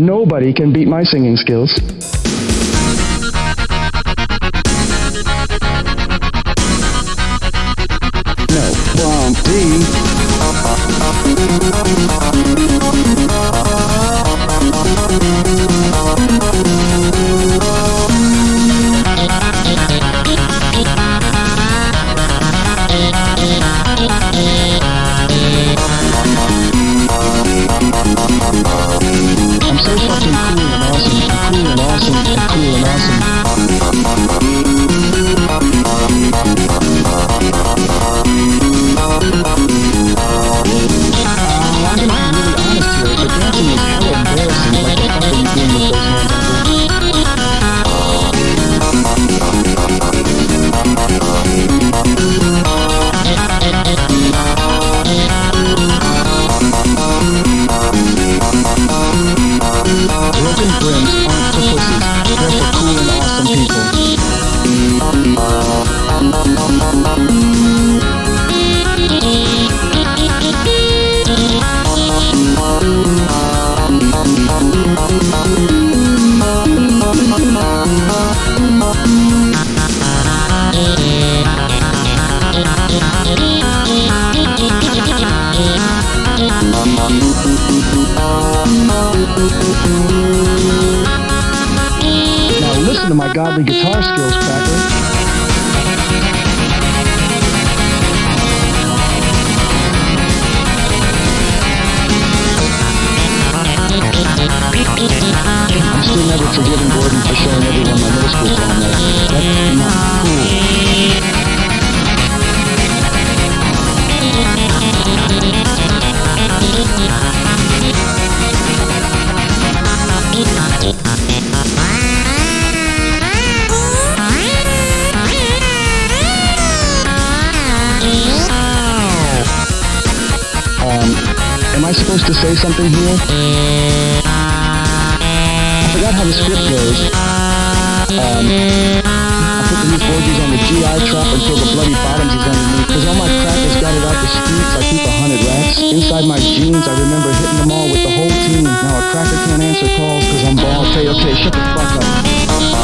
Nobody can beat my singing skills. Now listen to my godly guitar skills, Cracker. I'm still never forgiving Gordon for showing everyone my middle school prom. That's not cool. Am I supposed to say something here? I forgot how the script goes. Um, I put the new 4Gs on the GI trap until the bloody bottoms is underneath. Cause all my crackers got it out the streets. I keep a hundred racks. Inside my jeans, I remember hitting them all with the whole team. Now a cracker can't answer calls cause I'm bald. Okay, okay, shut the fuck up.